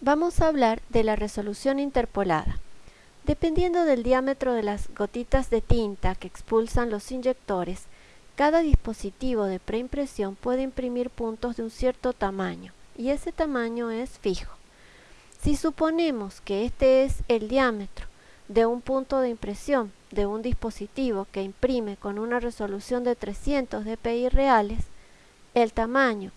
Vamos a hablar de la resolución interpolada. Dependiendo del diámetro de las gotitas de tinta que expulsan los inyectores, cada dispositivo de preimpresión puede imprimir puntos de un cierto tamaño, y ese tamaño es fijo. Si suponemos que este es el diámetro de un punto de impresión de un dispositivo que imprime con una resolución de 300 dpi reales, el tamaño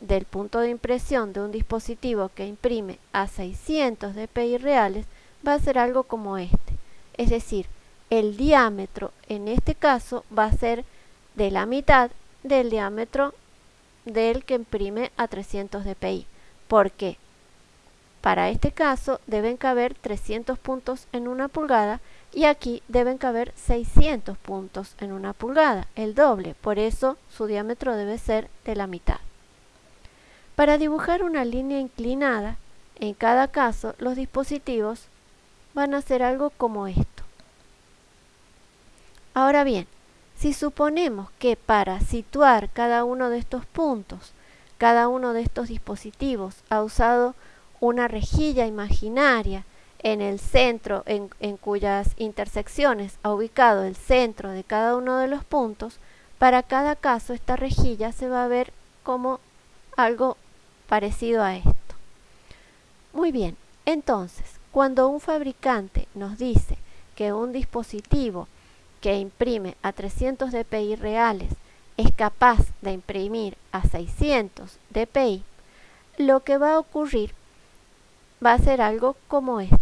del punto de impresión de un dispositivo que imprime a 600 dpi reales va a ser algo como este. Es decir, el diámetro en este caso va a ser de la mitad del diámetro del que imprime a 300 dpi. ¿Por qué? Para este caso deben caber 300 puntos en una pulgada y aquí deben caber 600 puntos en una pulgada, el doble, por eso su diámetro debe ser de la mitad. Para dibujar una línea inclinada, en cada caso los dispositivos van a hacer algo como esto. Ahora bien, si suponemos que para situar cada uno de estos puntos, cada uno de estos dispositivos ha usado una rejilla imaginaria en el centro, en, en, cuyas intersecciones ha ubicado el centro de cada uno de los puntos, para cada caso esta rejilla se va a ver como algo parecido a esto. Muy bien, entonces, cuando un fabricante nos dice que un dispositivo que imprime a 300 dpi reales es capaz de imprimir a 600 dpi, lo que va a ocurrir va a ser algo como esto.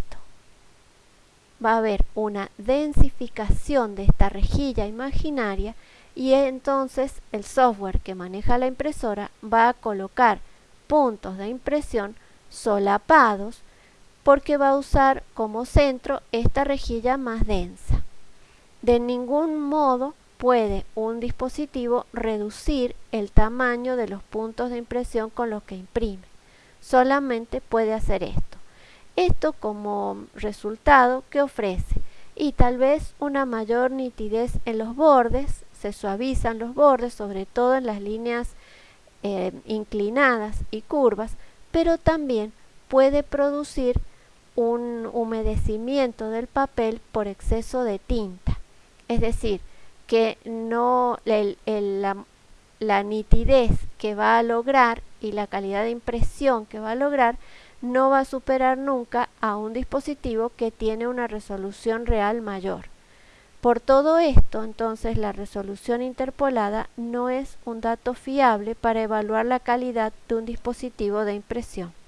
Va a haber una densificación de esta rejilla imaginaria y entonces el software que maneja la impresora va a colocar puntos de impresión solapados porque va a usar como centro esta rejilla más densa. De ningún modo puede un dispositivo reducir el tamaño de los puntos de impresión con los que imprime. Solamente puede hacer esto. Esto como resultado que ofrece y tal vez una mayor nitidez en los bordes, se suavizan los bordes, sobre todo en las líneas eh, inclinadas y curvas, pero también puede producir un humedecimiento del papel por exceso de tinta. Es decir, que no la, la nitidez que va a lograr y la calidad de impresión que va a lograr no va a superar nunca a un dispositivo que tiene una resolución real mayor. Por todo esto, entonces, la resolución interpolada no es un dato fiable para evaluar la calidad de un dispositivo de impresión.